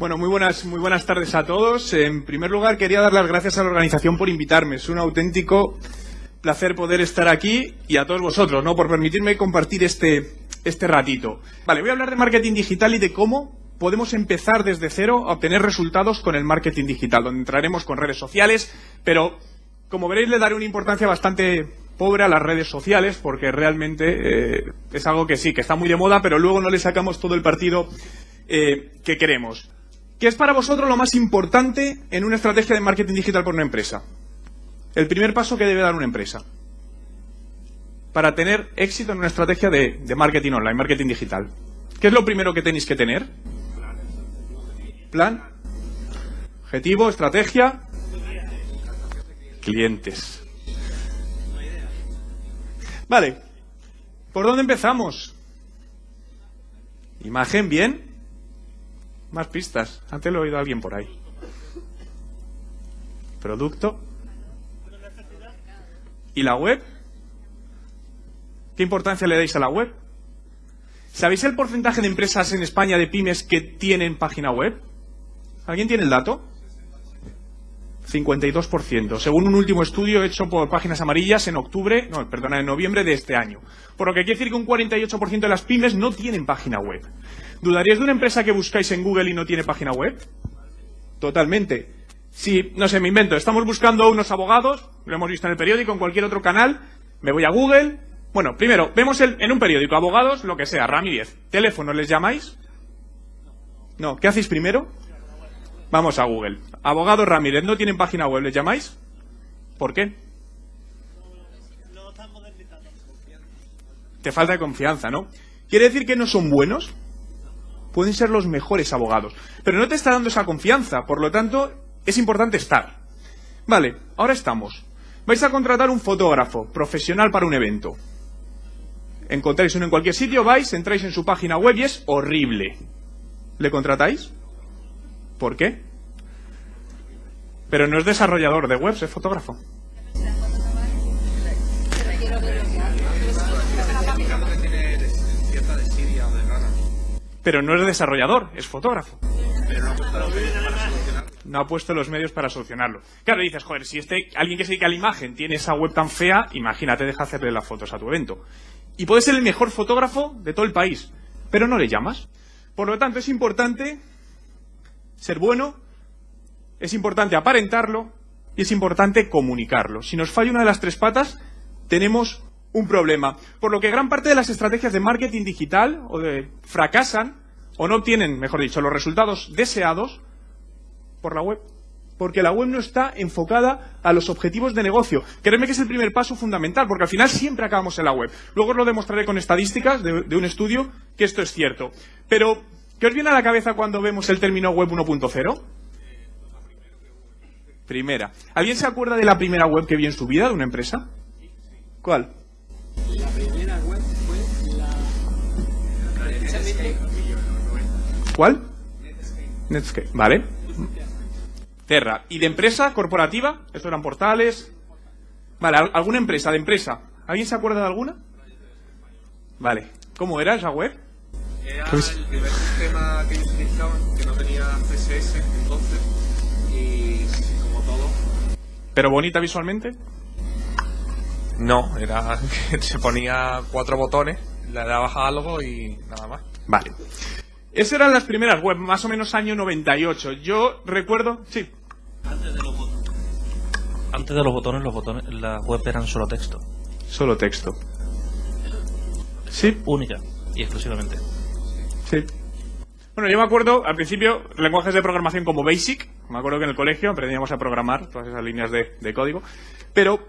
Bueno, muy buenas, muy buenas tardes a todos. En primer lugar, quería dar las gracias a la organización por invitarme. Es un auténtico placer poder estar aquí y a todos vosotros, ¿no? Por permitirme compartir este, este ratito. Vale, voy a hablar de marketing digital y de cómo podemos empezar desde cero a obtener resultados con el marketing digital, donde entraremos con redes sociales, pero como veréis le daré una importancia bastante pobre a las redes sociales porque realmente eh, es algo que sí, que está muy de moda, pero luego no le sacamos todo el partido eh, que queremos. ¿Qué es para vosotros lo más importante en una estrategia de marketing digital por una empresa? El primer paso que debe dar una empresa para tener éxito en una estrategia de, marketing online, marketing digital. ¿Qué es lo primero que tenéis que tener? Plan, objetivo, estrategia, clientes. Vale, ¿por dónde empezamos? Imagen, bien. Más pistas. Antes lo he oído a alguien por ahí. Producto. ¿Y la web? ¿Qué importancia le dais a la web? ¿Sabéis el porcentaje de empresas en España de pymes que tienen página web? ¿Alguien tiene el dato? 52%, según un último estudio hecho por Páginas Amarillas en octubre, no, perdona, en noviembre de este año. Por lo que quiere decir que un 48% de las pymes no tienen página web. ¿Dudaríais de una empresa que buscáis en Google y no tiene página web? Totalmente. Si, no sé, me invento, estamos buscando unos abogados, lo hemos visto en el periódico, en cualquier otro canal, me voy a Google. Bueno, primero, vemos en un periódico, abogados, lo que sea, Ramírez. ¿Teléfono les llamáis? No, ¿qué hacéis primero? Vamos a Google. Abogados Ramírez, ¿no tienen página web? ¿Les llamáis? ¿Por qué? Te falta confianza, ¿no? ¿Quiere decir que no son buenos? pueden ser los mejores abogados. Pero no te está dando esa confianza, por lo tanto, es importante estar. Vale, ahora estamos. Vais a contratar un fotógrafo profesional para un evento. Encontráis uno en cualquier sitio, vais, entráis en su página web y es horrible. ¿Le contratáis? ¿Por qué? Pero no es desarrollador de webs, es fotógrafo. pero no es desarrollador, es fotógrafo. no ha puesto los medios para solucionarlo. Claro, dices, joder, si este, alguien que se dedica a la imagen tiene esa web tan fea, imagínate, deja hacerle las fotos a tu evento. Y puede ser el mejor fotógrafo de todo el país, pero no le llamas. Por lo tanto, es importante ser bueno, es importante aparentarlo y es importante comunicarlo. Si nos falla una de las tres patas, tenemos un problema. Por lo que gran parte de las estrategias de marketing digital o de, fracasan o no obtienen, mejor dicho, los resultados deseados por la web. Porque la web no está enfocada a los objetivos de negocio. Créeme que es el primer paso fundamental, porque al final siempre acabamos en la web. Luego os lo demostraré con estadísticas de, de un estudio que esto es cierto. Pero, ¿qué os viene a la cabeza cuando vemos el término web 1.0? Primera. ¿Alguien se acuerda de la primera web que vio en su vida de una empresa? ¿Cuál? La primera web fue la... ¿Cuál? Netscape. Vale. Terra. ¿Y de empresa corporativa? Estos eran portales. Vale, ¿alguna empresa de empresa? ¿Alguien se acuerda de alguna? Vale. ¿Cómo era esa web? Era el primer sistema que ellos utilizaban, que no tenía CSS entonces, y como todo. ¿Pero bonita visualmente? No, era que se ponía cuatro botones, le dabas a algo y nada más. Vale. Esas eran las primeras web, más o menos año 98. Yo recuerdo... Sí. Antes de los botones. Antes de los botones, los botones, las web eran solo texto. Solo texto. Sí. Única y exclusivamente. Bueno, yo me acuerdo, al principio, lenguajes de programación como BASIC. Me acuerdo que en el colegio aprendíamos a programar todas esas líneas de, código. Pero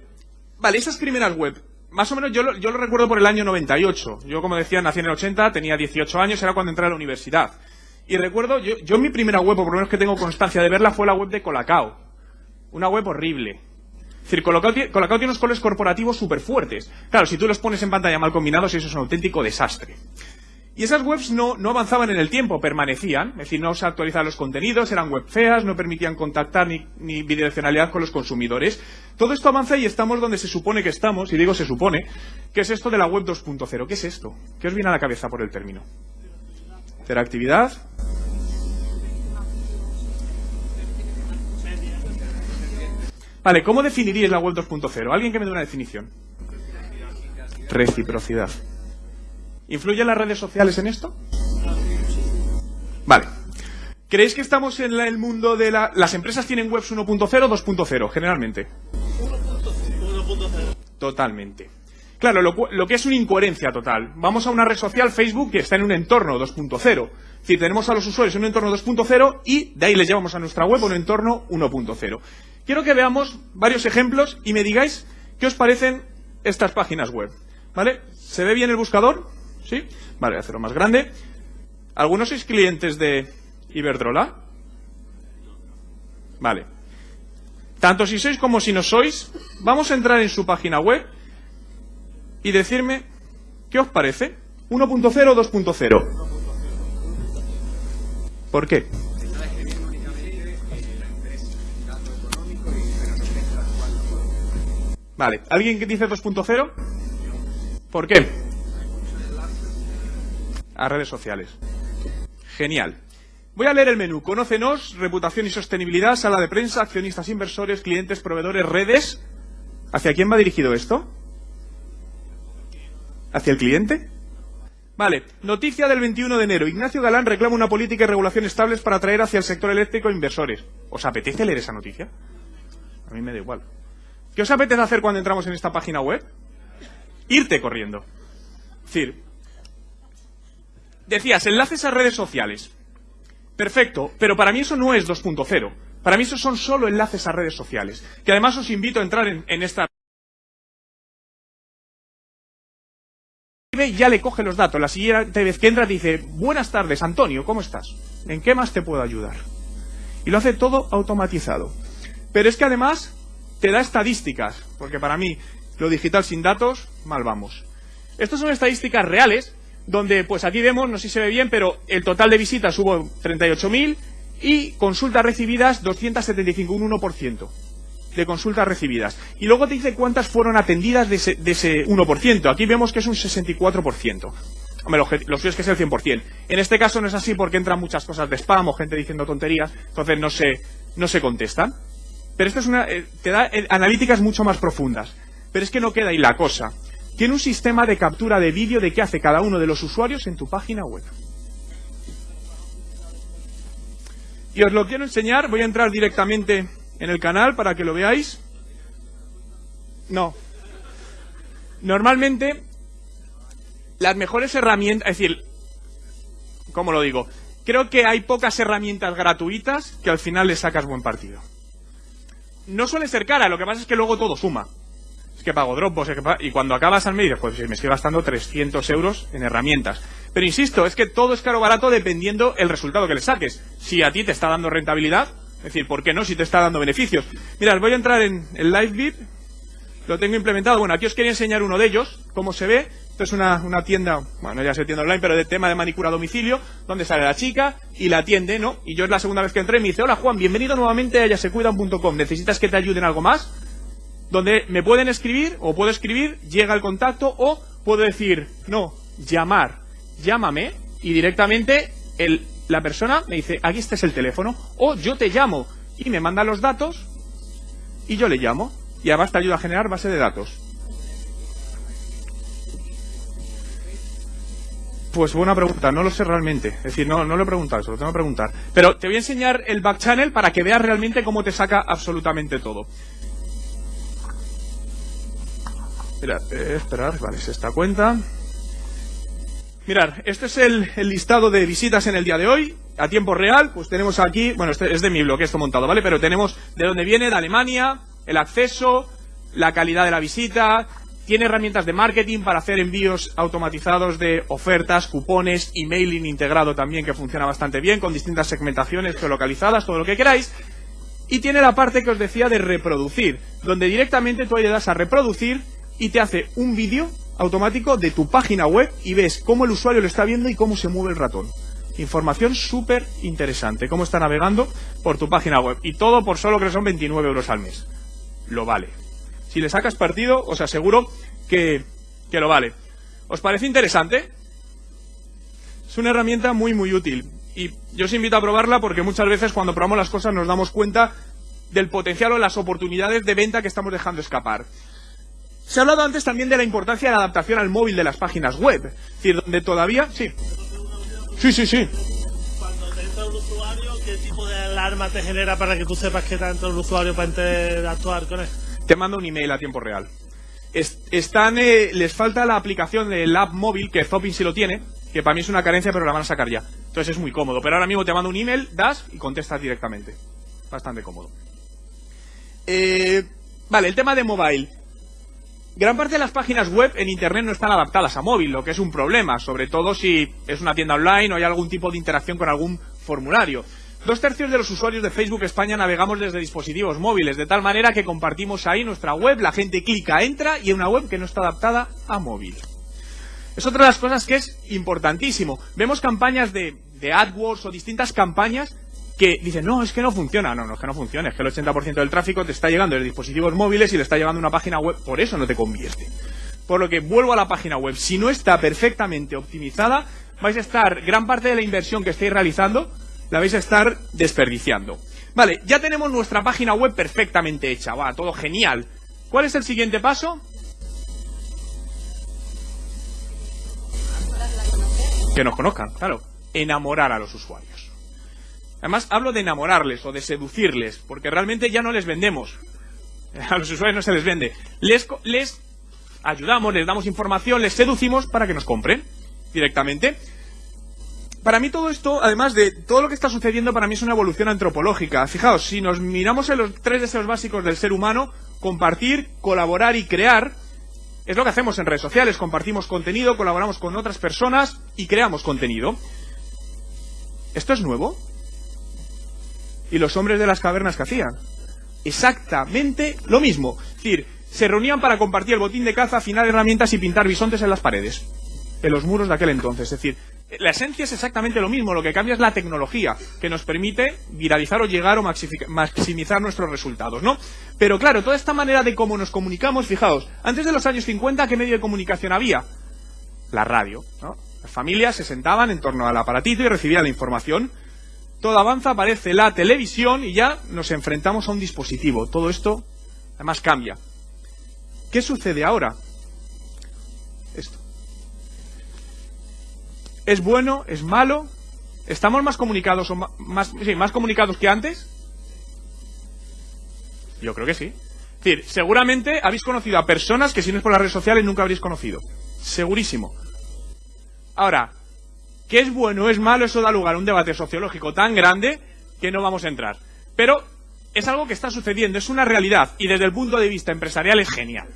Vale, esas primeras web, más o menos yo lo, yo lo recuerdo por el año 98. Yo, como decía, nací en el 80, tenía 18 años, era cuando entré a la universidad. Y recuerdo, yo, yo mi primera web, o por lo menos que tengo constancia de verla, fue la web de Colacao. Una web horrible. Es decir, Colacao, Colacao tiene unos colores corporativos súper fuertes. Claro, si tú los pones en pantalla mal combinados, eso es un auténtico desastre. Y esas webs no, avanzaban en el tiempo, permanecían, es decir, no se actualizaban los contenidos, eran web feas, no permitían contactar ni, ni, bidireccionalidad con los consumidores. Todo esto avanza y estamos donde se supone que estamos, y digo se supone, que es esto de la web 2.0. ¿Qué es esto? ¿Qué os viene a la cabeza por el término? Interactividad. Vale, ¿cómo definiríais la web 2.0? ¿Alguien que me dé una definición? Reciprocidad. ¿Influyen las redes sociales en esto? Vale. ¿Creéis que estamos en el mundo de la... Las empresas tienen webs 1.0 o 2.0, generalmente? Totalmente. Claro, lo, que es una incoherencia total. Vamos a una red social, Facebook, que está en un entorno 2.0. Es decir, tenemos a los usuarios en un entorno 2.0 y de ahí les llevamos a nuestra web a un entorno 1.0. Quiero que veamos varios ejemplos y me digáis qué os parecen estas páginas web. ¿Vale? ¿Se ve bien el buscador? ¿Sí? Vale, hacerlo más grande. ¿Algunos sois clientes de Iberdrola? Vale. Tanto si sois como si no sois, vamos a entrar en su página web y decirme qué os parece. 1.0 o 2.0. ¿Por qué? Vale, ¿alguien que dice 2.0? ¿Por qué? A redes sociales. Genial. Voy a leer el menú. Conócenos, reputación y sostenibilidad, sala de prensa, accionistas, inversores, clientes, proveedores, redes. ¿Hacia quién va dirigido esto? ¿Hacia el cliente? Vale, noticia del 21 de enero. Ignacio Galán reclama una política y regulación estables para atraer hacia el sector eléctrico inversores. ¿Os apetece leer esa noticia? A mí me da igual. ¿Qué os apetece hacer cuando entramos en esta página web? Irte corriendo. Es decir, decías, enlaces a redes sociales. Perfecto, pero para mí eso no es 2.0. Para mí eso son solo enlaces a redes sociales. Que además os invito a entrar en, en esta... ya le coge los datos. La siguiente vez que entra dice, buenas tardes, Antonio, ¿cómo estás? ¿En qué más te puedo ayudar? Y lo hace todo automatizado. Pero es que además te da estadísticas, porque para mí lo digital sin datos, mal vamos. Estas son estadísticas reales, donde pues aquí vemos, no sé si se ve bien, pero el total de visitas hubo 38.000 y consultas recibidas 275, un 1% de consultas recibidas. Y luego te dice cuántas fueron atendidas de ese, de ese 1%. Aquí vemos que es un 64%. Hombre, lo, lo suyo es que es el 100%. En este caso no es así porque entran muchas cosas de spam o gente diciendo tonterías, entonces no se, no se contestan. Pero esto es una, eh, te da eh, analíticas mucho más profundas. Pero es que no queda ahí la cosa. Tiene un sistema de captura de vídeo de qué hace cada uno de los usuarios en tu página web. Y os lo quiero enseñar, voy a entrar directamente en el canal para que lo veáis. No. Normalmente, las mejores herramientas, es decir, ¿cómo lo digo? Creo que hay pocas herramientas gratuitas que al final le sacas buen partido. No suele ser cara, lo que pasa es que luego todo suma. Es que pago Dropbox, es que pa- y cuando acabas al mes dices, pues me estoy gastando 300 euros en herramientas. Pero insisto, es que todo es caro o barato dependiendo el resultado que le saques. Si a ti te está dando rentabilidad, es decir, ¿por qué no si te está dando beneficios? Mirad, voy a entrar en el LiveBit, lo tengo implementado. Bueno, aquí os quería enseñar uno de ellos, cómo se ve. Esto es una, una tienda, bueno, ya sé tienda online, pero de tema de manicura a domicilio, donde sale la chica y la atiende, ¿no? Y yo es la segunda vez que entré y me dice, hola Juan, bienvenido nuevamente a yasecuidan.com. ¿Necesitas que te ayude en algo más? Donde me pueden escribir, o puedo escribir, llega el contacto, o puedo decir, no, llamar, llámame, y directamente la persona me dice, aquí este es el teléfono, o yo te llamo, y me manda los datos, y yo le llamo, y además te ayuda a generar base de datos. Pues buena pregunta, no lo sé realmente. Es decir, no, no lo he preguntado, se lo tengo que preguntar. Pero te voy a enseñar el back channel para que veas realmente cómo te saca absolutamente todo. Mira, eh, esperar, vale, es esta cuenta. Mirad, este es el, el listado de visitas en el día de hoy, a tiempo real, pues tenemos aquí, bueno, este es de mi blog esto montado, ¿vale? Pero tenemos de dónde viene, de Alemania, el acceso, la calidad de la visita, tiene herramientas de marketing para hacer envíos automatizados de ofertas, cupones, emailing integrado también que funciona bastante bien, con distintas segmentaciones geolocalizadas, todo lo que queráis. Y tiene la parte que os decía de reproducir, donde directamente tú ahí le das a reproducir y te hace un vídeo automático de tu página web y ves cómo el usuario lo está viendo y cómo se mueve el ratón. Información súper interesante, cómo está navegando por tu página web. Y todo por solo que son 29 euros al mes. Lo vale. Si le sacas partido, os aseguro que, que lo vale. ¿Os parece interesante? Es una herramienta muy, muy útil. Y yo os invito a probarla porque muchas veces cuando probamos las cosas nos damos cuenta del potencial o las oportunidades de venta que estamos dejando escapar. Se ha hablado antes también de la importancia de la adaptación al móvil de las páginas web. Es decir, donde todavía... Sí. Sí, sí, sí. Cuando te entra un usuario, ¿qué tipo de alarma te genera para que tú sepas que te ha entrado un usuario para interactuar con él? Te manda un email a tiempo real. Es- están, eh, les falta la aplicación del app móvil, que Zopin sí lo tiene, que para mí es una carencia, pero la van a sacar ya. Entonces es muy cómodo. Pero ahora mismo te manda un email, das y contestas directamente. Bastante cómodo. Eh, vale, el tema de mobile. Gran parte de las páginas web en Internet no están adaptadas a móvil, lo que es un problema, sobre todo si es una tienda online o hay algún tipo de interacción con algún formulario. Dos tercios de los usuarios de Facebook España navegamos desde dispositivos móviles, de tal manera que compartimos ahí nuestra web, la gente clica, entra y en una web que no está adaptada a móvil. Es otra de las cosas que es importantísimo. Vemos campañas de, de AdWords o distintas campañas que dicen, no, es que no funciona. No, no es que no funcione, es que el 80% del tráfico te está llegando de dispositivos móviles y le está llegando una página web, por eso no te convierte. Por lo que vuelvo a la página web. Si no está perfectamente optimizada, vais a estar, gran parte de la inversión que estáis realizando, la vais a estar desperdiciando. Vale, ya tenemos nuestra página web perfectamente hecha, va, todo genial. ¿Cuál es el siguiente paso? Que nos conozcan, claro. Enamorar a los usuarios. Además, hablo de enamorarles o de seducirles, porque realmente ya no les vendemos. A los usuarios no se les vende. Les, ayudamos, les damos información, les seducimos para que nos compren directamente. Para mí todo esto, además de todo lo que está sucediendo, para mí es una evolución antropológica. Fijaos, si nos miramos en los tres deseos básicos del ser humano, compartir, colaborar y crear, es lo que hacemos en redes sociales. Compartimos contenido, colaboramos con otras personas y creamos contenido. ¿Esto es nuevo? ¿Y los hombres de las cavernas que hacían? Exactamente lo mismo. Es decir, se reunían para compartir el botín de caza, afinar herramientas y pintar bisontes en las paredes. En los muros de aquel entonces. Es decir, la esencia es exactamente lo mismo. Lo que cambia es la tecnología, que nos permite viralizar o llegar o maximizar nuestros resultados, ¿no? Pero claro, toda esta manera de cómo nos comunicamos, fijaos, antes de los años 50, ¿qué medio de comunicación había? La radio, ¿no? Las familias se sentaban en torno al aparatito y recibían la información. Todo avanza, aparece la televisión y ya nos enfrentamos a un dispositivo. Todo esto, además, cambia. ¿Qué sucede ahora? Esto. ¿Es bueno? ¿Es malo? ¿Estamos más comunicados o más, sí, más comunicados que antes? Yo creo que sí. Es decir, seguramente habéis conocido a personas que si no es por las redes sociales nunca habréis conocido. Segurísimo. Ahora, ¿qué es bueno o es malo? Eso da lugar a un debate sociológico tan grande que no vamos a entrar. Pero es algo que está sucediendo, es una realidad y desde el punto de vista empresarial es genial.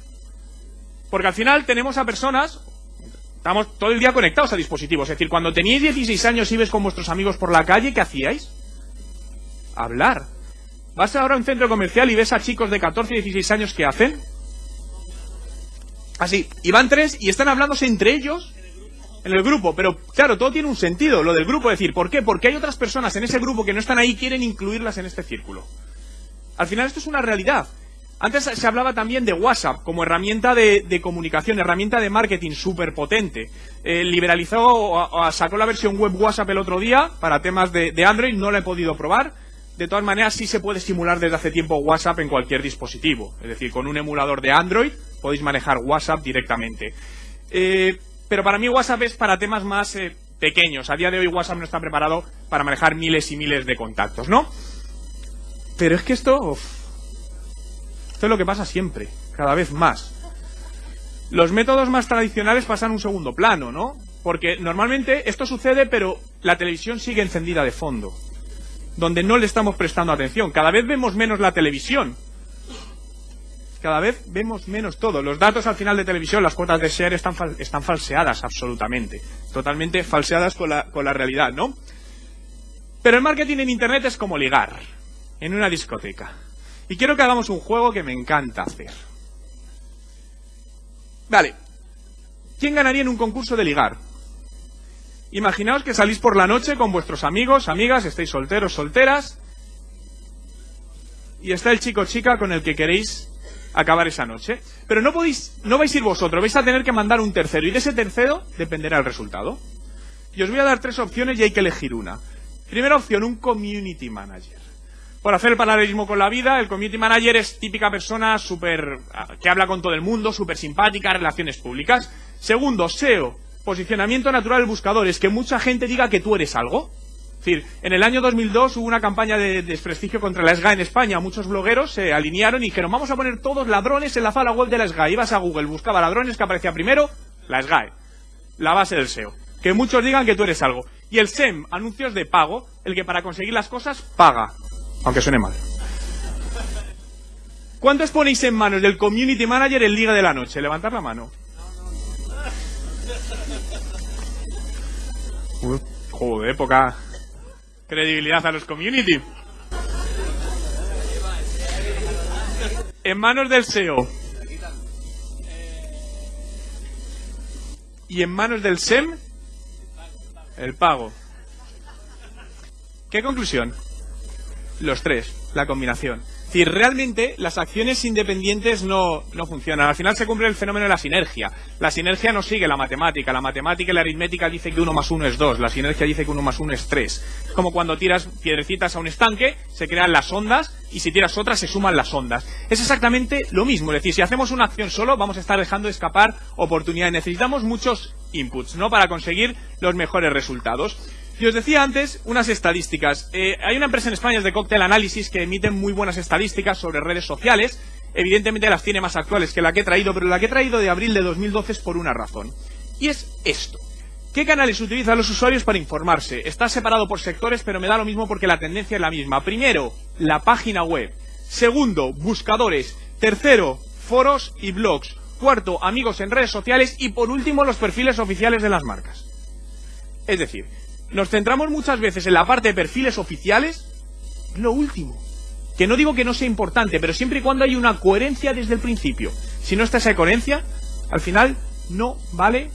Porque al final tenemos a personas, estamos todo el día conectados a dispositivos. Es decir, cuando teníais 16 años y ibas con vuestros amigos por la calle, ¿qué hacíais? Hablar. Vas ahora a un centro comercial y ves a chicos de 14 y 16 años que hacen. Así, y van tres y están hablándose entre ellos en el grupo, pero claro, todo tiene un sentido, lo del grupo, es decir, ¿por qué? Porque hay otras personas en ese grupo que no están ahí y quieren incluirlas en este círculo. Al final esto es una realidad. Antes se hablaba también de WhatsApp como herramienta de, comunicación, herramienta de marketing súper potente. Eh, liberalizó, o, o sacó la versión web WhatsApp el otro día para temas de, de Android, no la he podido probar. De todas maneras, sí se puede simular desde hace tiempo WhatsApp en cualquier dispositivo. Es decir, con un emulador de Android podéis manejar WhatsApp directamente. Eh, pero para mí WhatsApp es para temas más eh, pequeños. A día de hoy WhatsApp no está preparado para manejar miles y miles de contactos, ¿no? Pero es que esto... esto es lo que pasa siempre, cada vez más. Los métodos más tradicionales pasan a un segundo plano, ¿no? Porque normalmente esto sucede, pero la televisión sigue encendida de fondo. Donde no le estamos prestando atención. Cada vez vemos menos la televisión. Cada vez vemos menos todo. Los datos al final de televisión, las cuotas de share están, están falseadas absolutamente. Totalmente falseadas con la, con la realidad, ¿no? Pero el marketing en Internet es como ligar. En una discoteca. Y quiero que hagamos un juego que me encanta hacer. Vale. ¿Quién ganaría en un concurso de ligar? Imaginaos que salís por la noche con vuestros amigos, amigas, estáis solteros, solteras. Y está el chico chica con el que queréis acabar esa noche. Pero no podéis, no vais a ir vosotros, vais a tener que mandar un tercero. Y de ese tercero dependerá el resultado. Y os voy a dar tres opciones y hay que elegir una. Primera opción, un community manager. Por hacer el paralelismo con la vida, el community manager es típica persona súper que habla con todo el mundo, súper simpática, relaciones públicas. Segundo, SEO, posicionamiento natural del buscador, es que mucha gente diga que tú eres algo. Es decir, en el año 2002 hubo una campaña de desprestigio contra la SGA en España. Muchos blogueros se alinearon y dijeron, vamos a poner todos ladrones en la sala web de la SGA. Ibas a Google, buscaba ladrones que aparecía primero, la SGAE. La base del SEO. Que muchos digan que tú eres algo. Y el SEM, anuncios de pago, el que para conseguir las cosas paga. Aunque suene mal. ¿Cuántos ponéis en manos del community manager en Liga de la Noche? Levantar la mano. Joder, poca credibilidad a los community. En manos del SEO. Y en manos del SEM, el pago. ¿Qué conclusión? Los tres, la combinación. Es decir, realmente las acciones independientes no, no funcionan. Al final se cumple el fenómeno de la sinergia. La sinergia no sigue la matemática. La matemática y la aritmética dice que uno más uno es dos. La sinergia dice que uno más uno es tres. Como cuando tiras piedrecitas a un estanque, se crean las ondas y si tiras otras se suman las ondas. Es exactamente lo mismo. Es decir, si hacemos una acción solo, vamos a estar dejando escapar oportunidades. Necesitamos muchos inputs, ¿no? Para conseguir los mejores resultados. Y os decía antes unas estadísticas. Eh, hay una empresa en España, es de Cocktail Analysis, que emite muy buenas estadísticas sobre redes sociales. Evidentemente las tiene más actuales que la que he traído, pero la que he traído de abril de 2012 es por una razón. Y es esto. ¿Qué canales utilizan los usuarios para informarse? Está separado por sectores, pero me da lo mismo porque la tendencia es la misma. Primero, la página web. Segundo, buscadores. Tercero, foros y blogs. Cuarto, amigos en redes sociales. Y por último, los perfiles oficiales de las marcas. Es decir, nos centramos muchas veces en la parte de perfiles oficiales, lo último. Que no digo que no sea importante, pero siempre y cuando hay una coherencia desde el principio. Si no está esa coherencia, al final no vale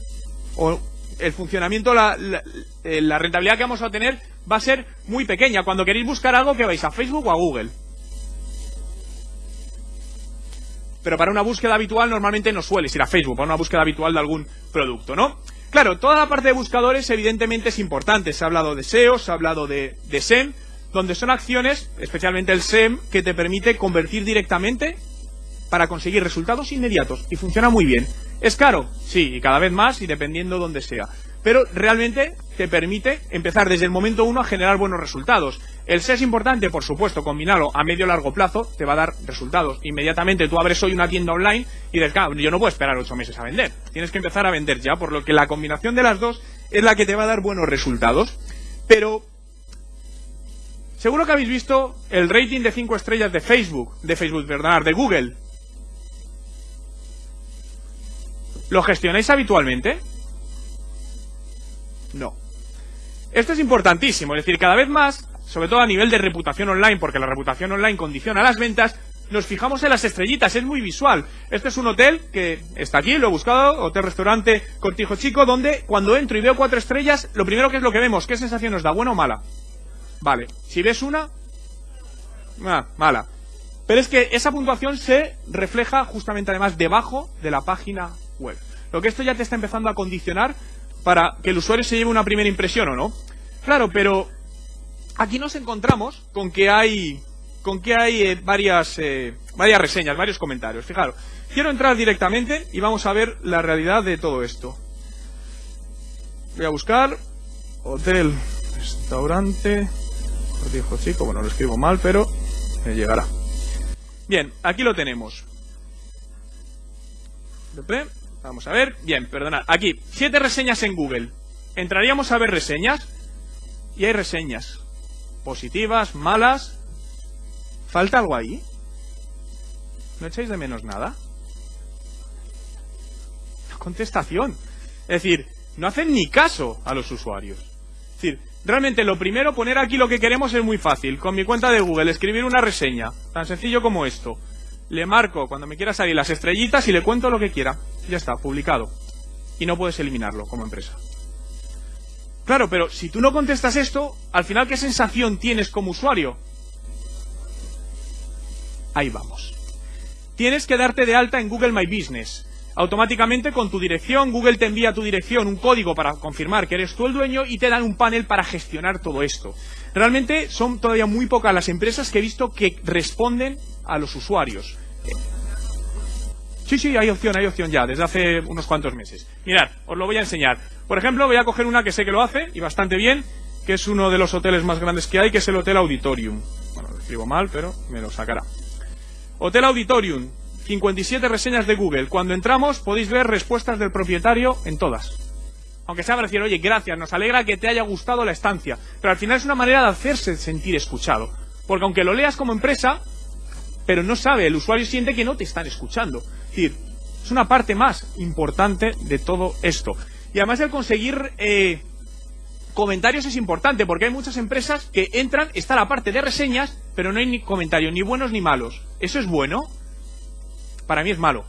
o el funcionamiento, la, la, eh, rentabilidad que vamos a obtener va a ser muy pequeña. Cuando queréis buscar algo, que vais a Facebook o a Google. Pero para una búsqueda habitual normalmente no sueles ir a Facebook, para una búsqueda habitual de algún producto, ¿no? Claro, toda la parte de buscadores evidentemente es importante. Se ha hablado de SEO, se ha hablado de, SEM, donde son acciones, especialmente el SEM, que te permite convertir directamente para conseguir resultados inmediatos. Y funciona muy bien. ¿Es caro? Sí, y cada vez más y dependiendo donde sea. Pero realmente te permite empezar desde el momento uno a generar buenos resultados. El SEO es importante, por supuesto, combinarlo a medio largo plazo te va a dar resultados. Inmediatamente tú abres hoy una tienda online y dices, yo no puedo esperar ocho meses a vender. Tienes que empezar a vender ya, por lo que la combinación de las dos es la que te va a dar buenos resultados. Pero seguro que habéis visto el rating de cinco estrellas de Facebook, de Facebook, perdón, de Google. ¿Lo gestionáis habitualmente? No. Esto es importantísimo, es decir, cada vez más, sobre todo a nivel de reputación online, porque la reputación online condiciona las ventas, nos fijamos en las estrellitas, es muy visual. Este es un hotel que está aquí, lo he buscado, hotel-restaurante Cortijo Chico, donde cuando entro y veo cuatro estrellas, lo primero que es lo que vemos, ¿qué sensación nos da? ¿Buena o mala? Vale, si ves una, ah, mala. Pero es que esa puntuación se refleja justamente además debajo de la página web. Lo que esto ya te está empezando a condicionar para que el usuario se lleve una primera impresión o no. Claro, pero aquí nos encontramos con que hay eh, varias eh, varias reseñas, varios comentarios. Fijaros, quiero entrar directamente y vamos a ver la realidad de todo esto. Voy a buscar hotel, restaurante, dijo chico, bueno lo escribo mal, pero me llegará. Bien, aquí lo tenemos. Vamos a ver. Bien, perdonad. Aquí, siete reseñas en Google. Entraríamos a ver reseñas. Y hay reseñas. Positivas, malas. ¿Falta algo ahí? ¿No echáis de menos nada? Contestación. Es decir, no hacen ni caso a los usuarios. Es decir, realmente lo primero, poner aquí lo que queremos es muy fácil. Con mi cuenta de Google, escribir una reseña. Tan sencillo como esto le marco cuando me quiera salir las estrellitas y le cuento lo que quiera. Ya está, publicado. Y no puedes eliminarlo como empresa. Claro, pero si tú no contestas esto, al final, ¿qué sensación tienes como usuario? Ahí vamos. Tienes que darte de alta en Google My Business. automáticamente con tu dirección, Google te envía a tu dirección un código para confirmar que eres tú el dueño y te dan un panel para gestionar todo esto. Realmente son todavía muy pocas las empresas que he visto que responden a los usuarios. Sí, sí, hay opción, hay opción ya, desde hace unos cuantos meses. Mirad, os lo voy a enseñar. Por ejemplo, voy a coger una que sé que lo hace, y bastante bien, que es uno de los hoteles más grandes que hay, que es el Hotel Auditorium. Bueno, lo escribo mal, pero me lo sacará. Hotel Auditorium, 57 reseñas de Google. Cuando entramos podéis ver respuestas del propietario en todas. Aunque sea para decir, oye, gracias, nos alegra que te haya gustado la estancia. Pero al final es una manera de hacerse sentir escuchado. Porque aunque lo leas como empresa, pero no sabe, el usuario siente que no te están escuchando. Es decir, es una parte más importante de todo esto. Y además el conseguir eh, comentarios es importante, porque hay muchas empresas que entran, está la parte de reseñas, pero no hay ni comentarios, ni buenos ni malos. ¿Eso es bueno? para mí es malo.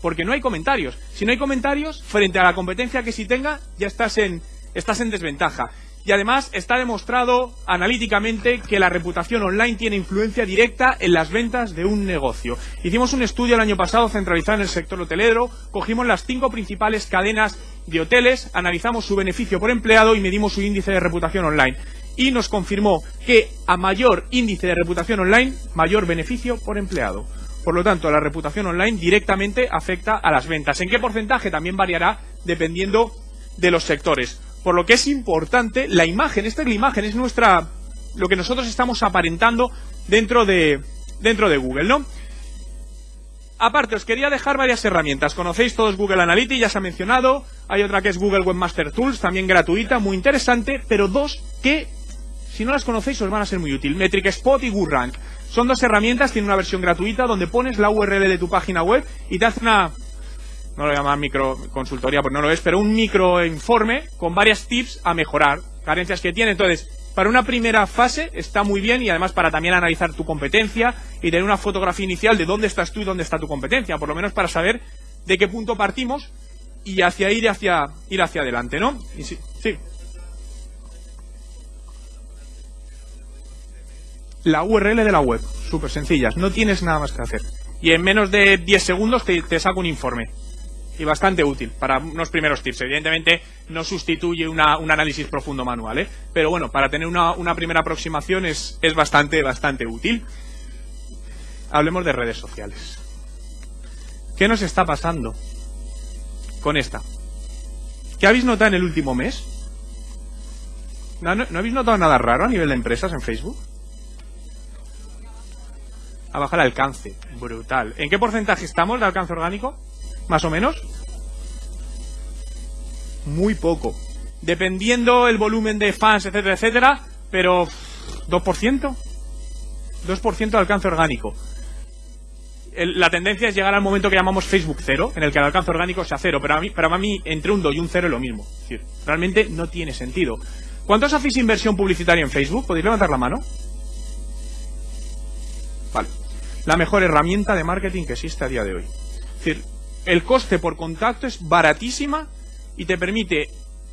Porque no hay comentarios. Si no hay comentarios, frente a la competencia que si tenga, ya estás en, estás en desventaja. Y además está demostrado analíticamente que la reputación online tiene influencia directa en las ventas de un negocio. Hicimos un estudio el año pasado centralizado en el sector hotelero, cogimos las cinco principales cadenas de hoteles, analizamos su beneficio por empleado y medimos su índice de reputación online. Y nos confirmó que a mayor índice de reputación online, mayor beneficio por empleado. Por lo tanto, la reputación online directamente afecta a las ventas. ¿En qué porcentaje? También variará dependiendo de los sectores. Por lo que es importante la imagen. Esta es la imagen, es nuestra lo que nosotros estamos aparentando dentro de dentro de Google, ¿no? Aparte, os quería dejar varias herramientas. Conocéis todos Google Analytics, ya se ha mencionado. Hay otra que es Google Webmaster Tools, también gratuita, muy interesante. Pero dos que, si no las conocéis, os van a ser muy útil. Metric Spot y GoodRank. Son dos herramientas, tiene una versión gratuita donde pones la URL de tu página web y te hace una, no lo llaman micro consultoría, pues no lo es, pero un micro informe con varias tips a mejorar, carencias que tiene. Entonces, para una primera fase está muy bien y además para también analizar tu competencia y tener una fotografía inicial de dónde estás tú y dónde está tu competencia, por lo menos para saber de qué punto partimos y hacia ir hacia ir hacia adelante, ¿no? sí, sí. la URL de la web. Súper sencillas, no tienes nada más que hacer. Y en menos de 10 segundos te, saco un informe. Y bastante útil para unos primeros tips. Evidentemente no sustituye un análisis profundo manual, ¿eh? Pero bueno, para tener una, una primera aproximación es, es bastante, bastante útil. Hablemos de redes sociales. ¿Qué nos está pasando con esta? ¿Qué habéis notado en el último mes? ¿No, no habéis notado nada raro a nivel de empresas en Facebook? a bajar alcance. Brutal. ¿En qué porcentaje estamos de alcance orgánico? ¿Más o menos? Muy poco. Dependiendo el volumen de fans, etcétera, etcétera, pero 2%. 2% de alcance orgánico. la tendencia es llegar al momento que llamamos Facebook cero, en el que el alcance orgánico sea cero, pero a mí, para mí entre un 2 y un 0 es lo mismo. Es decir, realmente no tiene sentido. ¿Cuántos hacéis inversión publicitaria en Facebook? ¿Podéis levantar la mano? Vale la mejor herramienta de marketing que existe a día de hoy. Es decir, el coste por contacto es baratísima y te permite,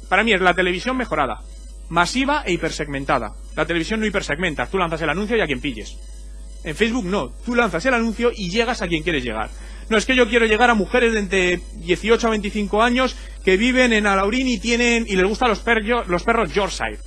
para mí es la televisión mejorada, masiva e hipersegmentada. La televisión no hipersegmenta, tú lanzas el anuncio y a quien pilles. En Facebook no, tú lanzas el anuncio y llegas a quien quieres llegar. No es que yo quiero llegar a mujeres de entre 18 a 25 años que viven en Alaurín y tienen y les gustan los, perros, los perros Yorkshire.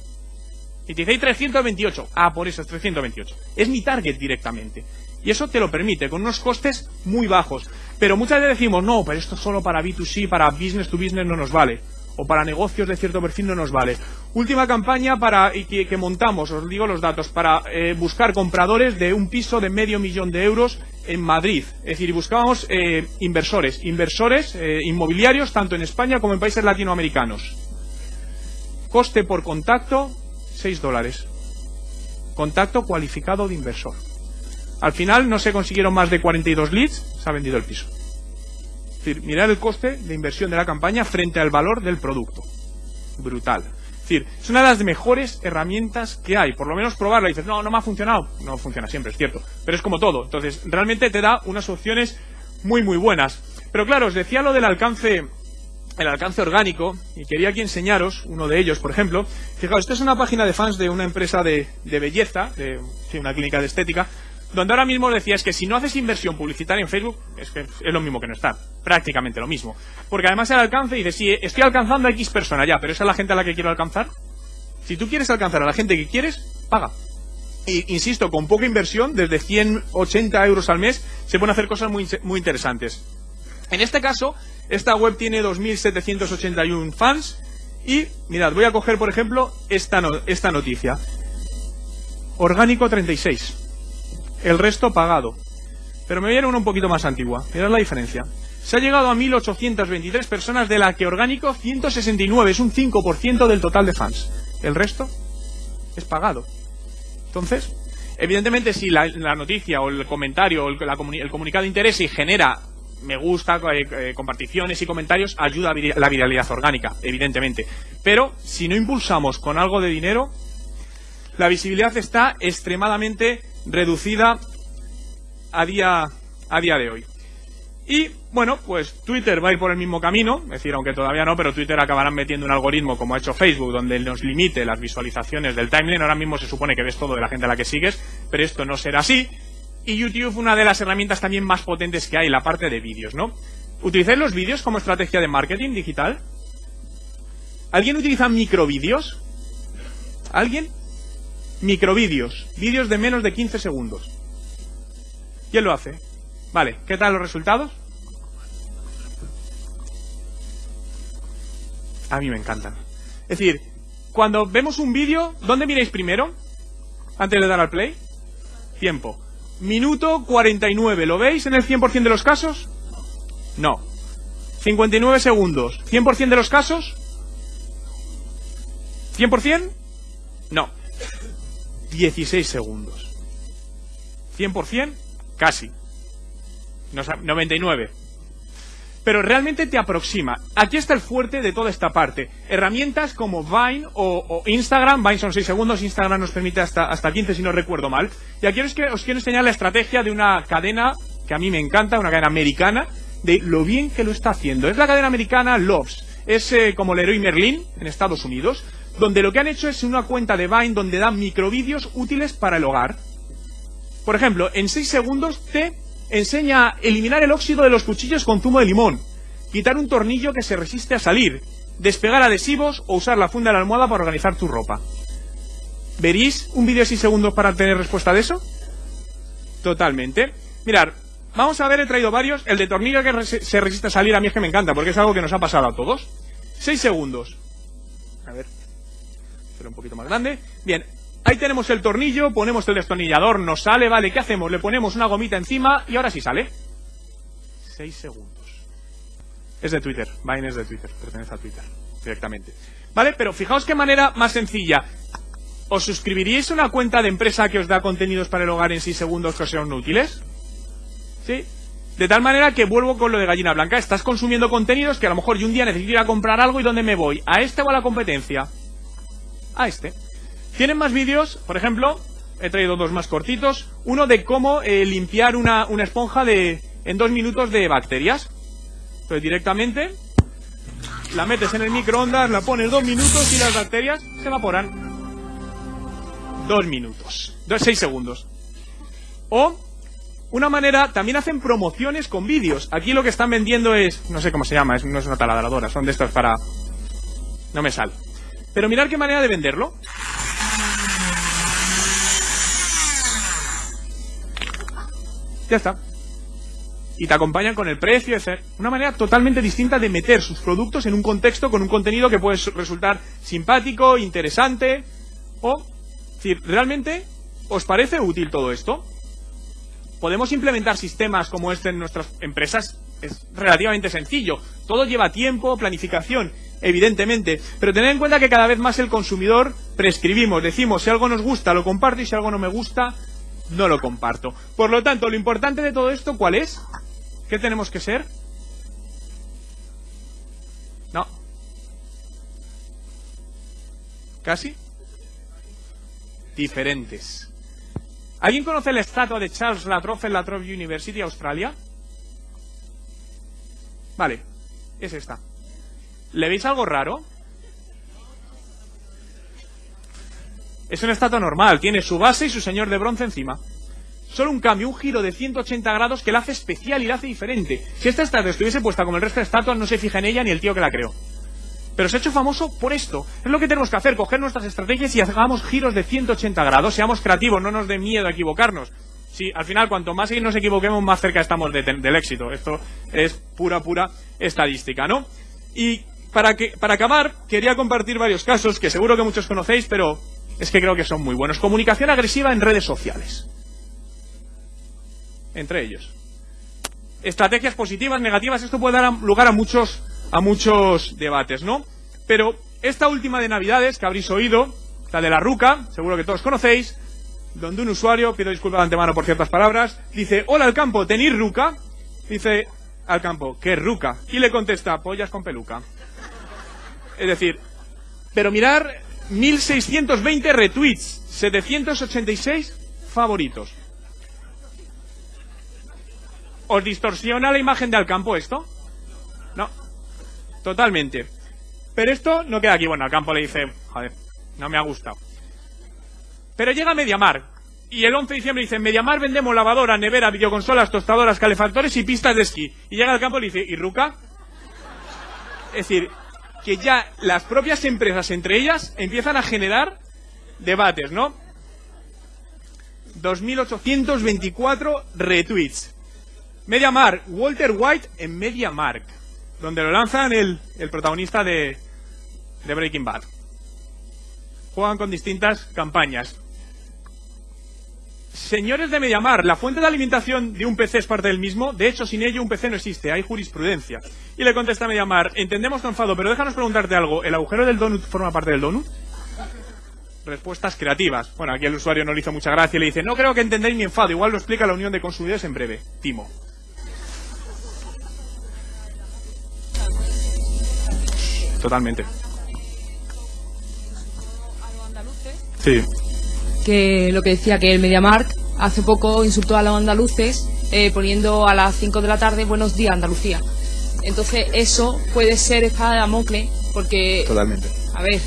Y te dice, hay 328. Ah, por eso es 328. Es mi target directamente. Y eso te lo permite, con unos costes muy bajos. Pero muchas veces decimos, no, pero esto solo para B2C, para business to business no nos vale. O para negocios de cierto perfil no nos vale. Última campaña para que, que montamos, os digo los datos, para eh, buscar compradores de un piso de medio millón de euros en Madrid. Es decir, buscábamos eh, inversores, inversores eh, inmobiliarios tanto en España como en países latinoamericanos. Coste por contacto, 6 dólares. Contacto cualificado de inversor. Al final no se consiguieron más de 42 leads, se ha vendido el piso. Es decir, mirar el coste de inversión de la campaña frente al valor del producto. Brutal. Es decir, es una de las mejores herramientas que hay. Por lo menos probarla y dices, no, no me ha funcionado. No funciona siempre, es cierto. Pero es como todo. Entonces, realmente te da unas opciones muy, muy buenas. Pero claro, os decía lo del alcance el alcance orgánico y quería aquí enseñaros uno de ellos, por ejemplo. Fijaos, esta es una página de fans de una empresa de, belleza, de una clínica de estética, donde ahora mismo decía es que si no haces inversión publicitaria en Facebook, es que es lo mismo que no estar, prácticamente lo mismo. Porque además el alcance dice, sí, estoy alcanzando a X persona ya, pero esa es la gente a la que quiero alcanzar. Si tú quieres alcanzar a la gente que quieres, paga. Y, insisto, con poca inversión, desde 180 euros al mes, se pueden hacer cosas muy, muy interesantes. En este caso, esta web tiene 2.781 fans y, mirad, voy a coger, por ejemplo, esta, esta noticia. Orgánico 36. El resto pagado. Pero me voy a ir a una un poquito más antigua. Mirad la diferencia. Se ha llegado a 1.823 personas, de la que orgánico 169. Es un 5% del total de fans. El resto es pagado. Entonces, evidentemente, si la, noticia o el comentario o el, el comunicado interesa y genera me gusta, eh, eh, comparticiones y comentarios, ayuda a la viralidad orgánica, evidentemente. Pero si no impulsamos con algo de dinero, la visibilidad está extremadamente reducida a día, a día de hoy. Y bueno, pues Twitter va a ir por el mismo camino, es decir, aunque todavía no, pero Twitter acabarán metiendo un algoritmo como ha hecho Facebook, donde nos limite las visualizaciones del timeline. Ahora mismo se supone que ves todo de la gente a la que sigues, pero esto no será así. Y YouTube, una de las herramientas también más potentes que hay, la parte de vídeos, ¿no? ¿Utilizáis los vídeos como estrategia de marketing digital? ¿Alguien utiliza microvídeos? ¿Alguien? Microvídeos, vídeos de menos de 15 segundos. ¿Quién lo hace? Vale, ¿qué tal los resultados? A mí me encantan. Es decir, cuando vemos un vídeo, ¿dónde miráis primero? Antes de dar al play. Tiempo. Minuto 49. ¿Lo veis en el 100% de los casos? No. 59 segundos. ¿100% de los casos? ¿100%? No. 16 segundos. ¿100%? Casi. 99 pero realmente te aproxima. Aquí está el fuerte de toda esta parte. Herramientas como Vine o, Instagram, Vine son 6 segundos, Instagram nos permite hasta, hasta 15 si no recuerdo mal. Y aquí os, os quiero enseñar la estrategia de una cadena que a mí me encanta, una cadena americana, de lo bien que lo está haciendo. Es la cadena americana Loves. Es eh, como Leroy Merlin en Estados Unidos, donde lo que han hecho es una cuenta de Vine donde dan microvídeos útiles para el hogar. Por ejemplo, en 6 segundos te enseña a eliminar el óxido de los cuchillos con zumo de limón, quitar un tornillo que se resiste a salir, despegar adhesivos o usar la funda de la almohada para organizar tu ropa. ¿Veréis un vídeo de 6 segundos para tener respuesta de eso? Totalmente. Mirar, vamos a ver, he traído varios. El de tornillo que se resiste a salir a mí es que me encanta, porque es algo que nos ha pasado a todos. 6 segundos. A ver. Un poquito más grande. Bien, Ahí tenemos el tornillo, ponemos el destornillador, nos sale, vale, ¿qué hacemos? Le ponemos una gomita encima y ahora sí sale. Seis segundos. Es de Twitter, Vine es de Twitter, pertenece a Twitter, directamente. ¿Vale? Pero fijaos qué manera más sencilla. ¿Os suscribiríais a una cuenta de empresa que os da contenidos para el hogar en 6 segundos que os sean útiles? ¿Sí? De tal manera que vuelvo con lo de gallina blanca. Estás consumiendo contenidos que a lo mejor yo un día necesito ir a comprar algo y ¿dónde me voy? ¿A este o a la competencia? A este. Tienen más vídeos, por ejemplo, he traído dos más cortitos. Uno de cómo eh, limpiar una, esponja de, en dos minutos de bacterias. Entonces directamente la metes en el microondas, la pones dos minutos y las bacterias se evaporan. Dos minutos. Dos, seis segundos. O una manera, también hacen promociones con vídeos. Aquí lo que están vendiendo es, no sé cómo se llama, es, no es una taladradora, son de estas para... No me sale. Pero mirar qué manera de venderlo. Ya está. Y te acompañan con el precio, es una manera totalmente distinta de meter sus productos en un contexto con un contenido que puede resultar simpático, interesante, o, si realmente, ¿os parece útil todo esto? ¿Podemos implementar sistemas como este en nuestras empresas? Es relativamente sencillo. Todo lleva tiempo, planificación, evidentemente. Pero tened en cuenta que cada vez más el consumidor prescribimos, decimos si algo nos gusta lo comparto y si algo no me gusta no lo comparto. Por lo tanto, lo importante de todo esto, ¿cuál es? ¿Qué tenemos que ser? No. ¿Casi? Diferentes. ¿Alguien conoce la estatua de Charles Latrobe en la Latrobe University, Australia? Vale, es esta. ¿Le veis algo raro? Es una estatua normal, tiene su base y su señor de bronce encima. Solo un cambio, un giro de 180 grados que la hace especial y la hace diferente. Si esta estatua estuviese puesta como el resto de estatuas, no se fija en ella ni el tío que la creó. Pero se ha hecho famoso por esto. Es lo que tenemos que hacer, coger nuestras estrategias y hagamos giros de 180 grados. Seamos creativos, no nos dé miedo a equivocarnos. Sí, al final, cuanto más nos equivoquemos, más cerca estamos de- del éxito. Esto es pura, pura estadística, ¿no? Y para, acabar, quería compartir varios casos que seguro que muchos conocéis, pero es que creo que son muy buenos. Comunicación agresiva en redes sociales. Entre ellos. Estrategias positivas, negativas, esto puede dar lugar a muchos, a muchos debates, ¿no? Pero esta última de Navidades, que habréis oído, la de la ruca, seguro que todos conocéis, donde un usuario, pido disculpas de antemano por ciertas palabras, dice, hola al campo, ¿tenéis ruca? Dice al campo, ¿qué ruca? Y le contesta, pollas con peluca. Es decir, pero mirar 1620 retweets, 786 favoritos. ¿Os distorsiona la imagen de Alcampo esto? No. Totalmente. Pero esto no queda aquí. Bueno, Alcampo le dice, joder, no me ha gustado. Pero llega Mediamar. Y el 11 de diciembre dice, Mediamar vendemos lavadora, nevera, videoconsolas, tostadoras, calefactores y pistas de esquí. Y llega al campo y le dice, ¿y Ruca? Es decir, que ya las propias empresas entre ellas empiezan a generar debates, ¿no? 2.824 retweets. MediaMark, Walter White en MediaMark, donde lo lanzan el, el protagonista de, de Breaking Bad. Juegan con distintas campañas. Señores de Mediamar, la fuente de alimentación de un PC es parte del mismo. De hecho, sin ello un PC no existe, hay jurisprudencia. Y le contesta Mediamar, entendemos tu enfado, pero déjanos preguntarte algo. ¿El agujero del donut forma parte del donut? Respuestas creativas. Bueno, aquí el usuario no le hizo mucha gracia y le dice, no creo que entendáis mi enfado, igual lo explica la Unión de Consumidores en breve. Timo. Totalmente. Sí. Que lo que decía que el MediaMark hace poco insultó a los andaluces eh, poniendo a las 5 de la tarde buenos días Andalucía. Entonces eso puede ser espada de Damocles porque, Totalmente. a ver,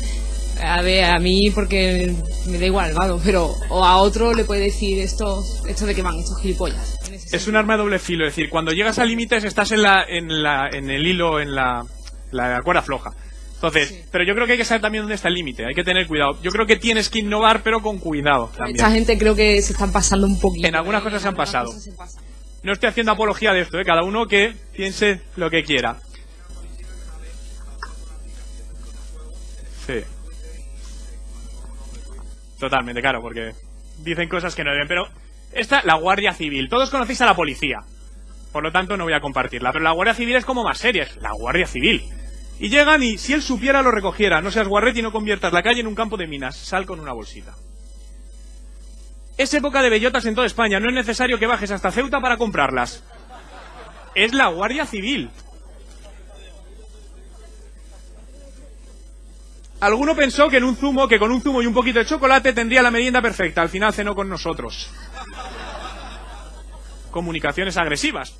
a ver, a mí porque me da igual, vado, pero o a otro le puede decir esto, esto de que van, estos gilipollas. Es un arma de doble filo, es decir, cuando llegas a límites estás en la, en la, en el hilo, en la, la cuerda floja. Entonces, Sí. pero yo creo que hay que saber también dónde está el límite, hay que tener cuidado. Yo creo que tienes que innovar, pero con cuidado también. Esta gente creo que se están pasando un poquito. En algunas cosas se han pasado. se. No estoy haciendo apología de esto, ¿eh? cada uno que piense lo que quiera. Sí. Totalmente, claro, porque dicen cosas que no deben. Pero esta, la Guardia Civil. Todos conocéis a la policía. Por lo tanto, no voy a compartirla. Pero la Guardia Civil es como más seria. Es la Guardia Civil. Y llegan y si él supiera lo recogiera. No seas guarrete y no conviertas la calle en un campo de minas. Sal con una bolsita. Es época de bellotas en toda España. No es necesario que bajes hasta Ceuta para comprarlas. Es la Guardia Civil. Alguno pensó que en un zumo, que con un zumo y un poquito de chocolate tendría la merienda perfecta. Al final cenó con nosotros. Comunicaciones agresivas.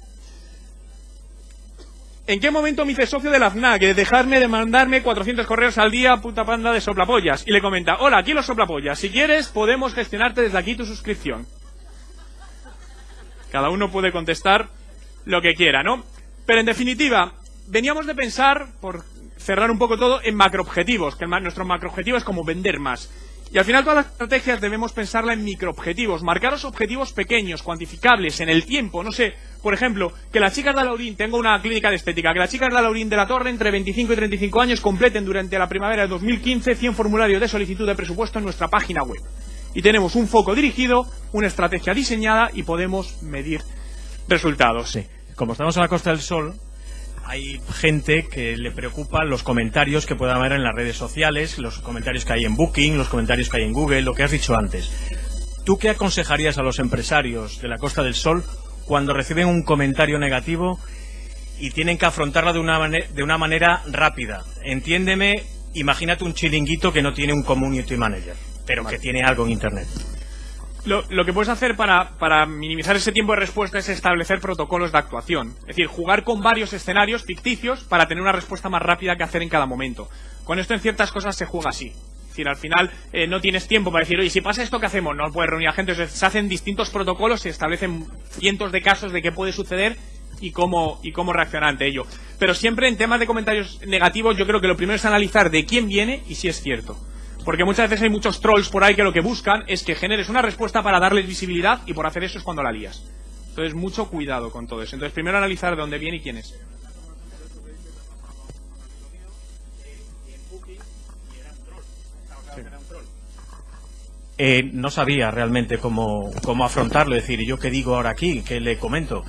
¿En qué momento me hice socio de la FNAC? De dejarme de mandarme 400 correos al día, puta panda de soplapollas. Y le comenta, hola, aquí los soplapollas. Si quieres, podemos gestionarte desde aquí tu suscripción. Cada uno puede contestar lo que quiera, ¿no? Pero en definitiva, veníamos de pensar, por cerrar un poco todo, en macroobjetivos, que nuestro macroobjetivo es como vender más. Y al final todas las estrategias debemos pensarla en microobjetivos, marcaros objetivos pequeños, cuantificables, en el tiempo, no sé, por ejemplo, que las chicas de Alaurín, tengo una clínica de estética, que las chicas de Alaurín de la Torre entre 25 y 35 años completen durante la primavera de 2015 100 formularios de solicitud de presupuesto en nuestra página web. Y tenemos un foco dirigido, una estrategia diseñada y podemos medir resultados. Sí. Como estamos en la Costa del Sol, hay gente que le preocupan los comentarios que pueda haber en las redes sociales, los comentarios que hay en Booking, los comentarios que hay en Google, lo que has dicho antes. ¿Tú qué aconsejarías a los empresarios de la Costa del Sol cuando reciben un comentario negativo y tienen que afrontarlo de una, mane- de una manera rápida? Entiéndeme, imagínate un chiringuito que no tiene un community manager, pero que tiene algo en Internet. Lo, lo que puedes hacer para, para minimizar ese tiempo de respuesta es establecer protocolos de actuación. Es decir, jugar con varios escenarios ficticios para tener una respuesta más rápida que hacer en cada momento. Con esto en ciertas cosas se juega así. Decir, al final eh, no tienes tiempo para decir, oye, si pasa esto, ¿qué hacemos? No puedes reunir a gente. Se hacen distintos protocolos, se establecen cientos de casos de qué puede suceder y cómo, y cómo reaccionar ante ello. Pero siempre en temas de comentarios negativos, yo creo que lo primero es analizar de quién viene y si es cierto. Porque muchas veces hay muchos trolls por ahí que lo que buscan es que generes una respuesta para darles visibilidad y por hacer eso es cuando la lías. Entonces, mucho cuidado con todo eso. Entonces, primero analizar de dónde viene y quién es. Eh, no sabía realmente cómo, cómo afrontarlo, es decir, ¿y yo qué digo ahora aquí? ¿Qué le comento?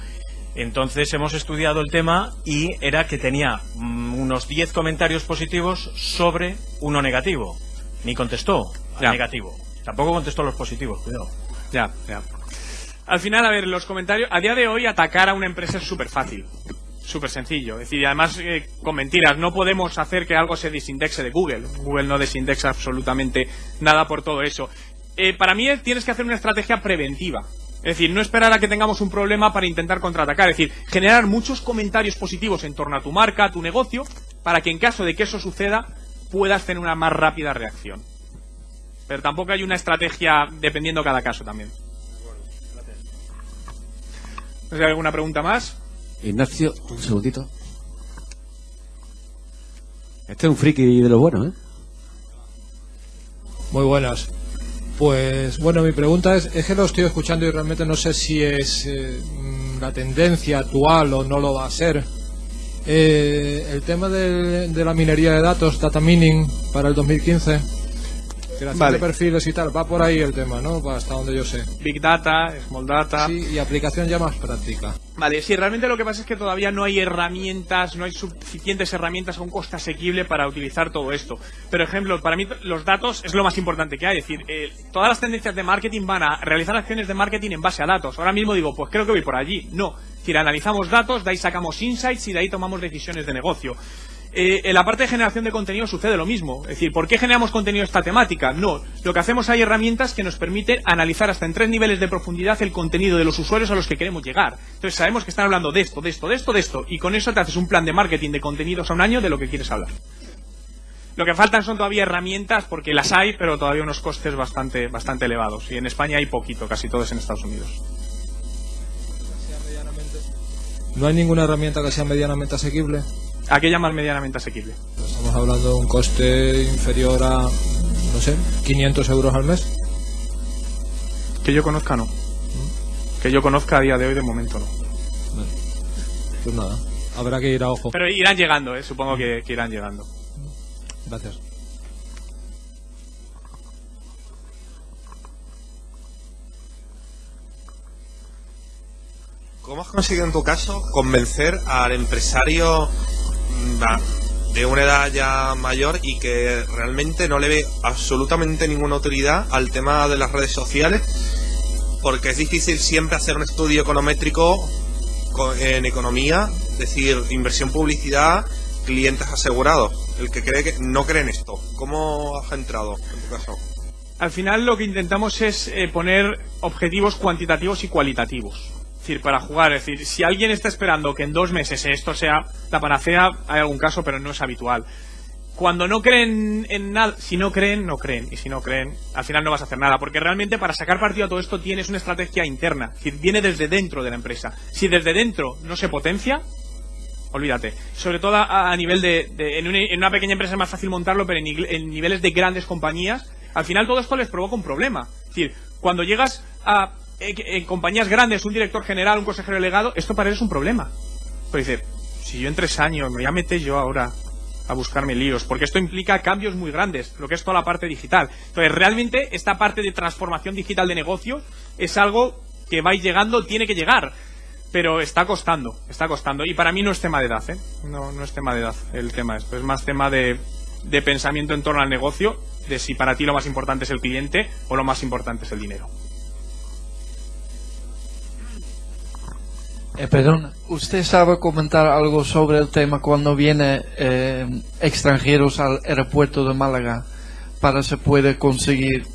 Entonces hemos estudiado el tema y era que tenía mm, unos 10 comentarios positivos sobre uno negativo. Ni contestó al Ya. negativo. Tampoco contestó los positivos, cuidado. Ya, ya. Al final, a ver, los comentarios. A día de hoy, atacar a una empresa es súper fácil. Súper sencillo. Es decir, además, eh, con mentiras, no podemos hacer que algo se desindexe de Google. Google no desindexa absolutamente nada por todo eso. Eh, para mí, tienes que hacer una estrategia preventiva. Es decir, no esperar a que tengamos un problema para intentar contraatacar. Es decir, generar muchos comentarios positivos en torno a tu marca, a tu negocio, para que en caso de que eso suceda, puedas tener una más rápida reacción. Pero tampoco hay una estrategia dependiendo cada caso también. ¿No hay alguna pregunta más? Ignacio, un segundito. Este es un friki de lo bueno, ¿eh? Muy buenas. Pues bueno, mi pregunta es, es que lo estoy escuchando y realmente no sé si es eh, mm, la tendencia actual o no lo va a ser. Eh, el tema de, de la minería de datos, data mining, para el 2015, creación Vale. de perfiles y tal, va por ahí el tema, ¿no? Va Hasta donde yo sé. Big Data, Small Data. Sí, y aplicación ya más práctica. Vale, sí, realmente lo que pasa es que todavía no hay herramientas, no hay suficientes herramientas a un coste asequible para utilizar todo esto. Pero, ejemplo, para mí los datos es lo más importante que hay. Es decir, eh, todas las tendencias de marketing van a realizar acciones de marketing en base a datos. Ahora mismo digo, pues creo que voy por allí. No. Es decir, analizamos datos, de ahí sacamos insights y de ahí tomamos decisiones de negocio. Eh, en la parte de generación de contenido sucede lo mismo. Es decir, ¿por qué generamos contenido esta temática? No. Lo que hacemos hay herramientas que nos permiten analizar hasta en tres niveles de profundidad el contenido de los usuarios a los que queremos llegar. Entonces sabemos que están hablando de esto, de esto, de esto, de esto. Y con eso te haces un plan de marketing de contenidos a un año de lo que quieres hablar. Lo que faltan son todavía herramientas, porque las hay, pero todavía unos costes bastante, bastante elevados. Y en España hay poquito, casi todo es en Estados Unidos. ¿No hay ninguna herramienta que sea medianamente asequible? ¿A qué llamas medianamente asequible? Estamos hablando de un coste inferior a, no sé, 500 euros al mes. Que yo conozca, no. Que yo conozca a día de hoy, de momento, no. Vale. Pues nada, habrá que ir a ojo. Pero irán llegando, ¿eh? supongo que, que irán llegando. Gracias. ¿Cómo has conseguido en tu caso convencer al empresario de una edad ya mayor y que realmente no le ve absolutamente ninguna utilidad al tema de las redes sociales? Porque es difícil siempre hacer un estudio econométrico co- en economía, es decir, inversión publicidad, clientes asegurados. El que cree que no cree en esto. ¿Cómo has entrado en tu caso? Al final lo que intentamos es eh, poner objetivos cuantitativos y cualitativos. Decir, para jugar, es decir, si alguien está esperando que en dos meses esto sea la panacea, hay algún caso, pero no es habitual. Cuando no creen en nada, si no creen, no creen. Y si no creen, al final no vas a hacer nada. Porque realmente para sacar partido a todo esto tienes una estrategia interna. Es decir, viene desde dentro de la empresa. Si desde dentro no se potencia, olvídate. Sobre todo a, nivel de... en, una, pequeña empresa es más fácil montarlo, pero en, en niveles de grandes compañías, al final todo esto les provoca un problema. Es decir, cuando llegas a en compañías grandes, un director general, un consejero delegado, esto para ellos es un problema. Pues dice, si yo en tres años me voy a meter yo ahora a buscarme líos, porque esto implica cambios muy grandes, lo que es toda la parte digital. Entonces, realmente esta parte de transformación digital de negocios es algo que va llegando, tiene que llegar pero está costando, está costando. Y para mí no es tema de edad, ¿eh? No, no es tema de edad el tema esto, es más tema de, de pensamiento en torno al negocio, de si para ti lo más importante es el cliente o lo más importante es el dinero. Eh, perdón, ¿usted sabe comentar algo sobre el tema cuando vienen eh, extranjeros al aeropuerto de Málaga para se puede conseguir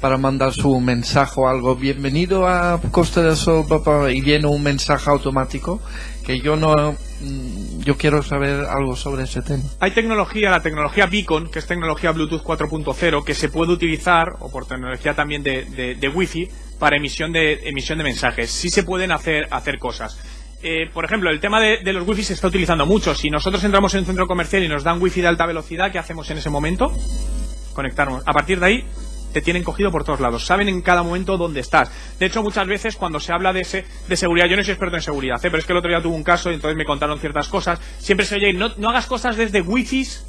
para mandar su mensaje o algo? Bienvenido a Costa del Sol papá", y viene un mensaje automático que yo no mm, yo quiero saber algo sobre ese tema. Hay tecnología, la tecnología Beacon, que es tecnología Bluetooth 4.0, que se puede utilizar, o por tecnología también de, de, de Wi-Fi, para emisión de, emisión de mensajes. Sí se pueden hacer, hacer cosas. Eh, por ejemplo, el tema de, de los wifi se está utilizando mucho. Si nosotros entramos en un centro comercial y nos dan wifi de alta velocidad, ¿qué hacemos en ese momento? Conectarnos. A partir de ahí, te tienen cogido por todos lados. Saben en cada momento dónde estás. De hecho, muchas veces cuando se habla de, ese, de seguridad, yo no soy experto en seguridad, ¿eh? pero es que el otro día tuve un caso y entonces me contaron ciertas cosas. Siempre se oye, no, no hagas cosas desde wifis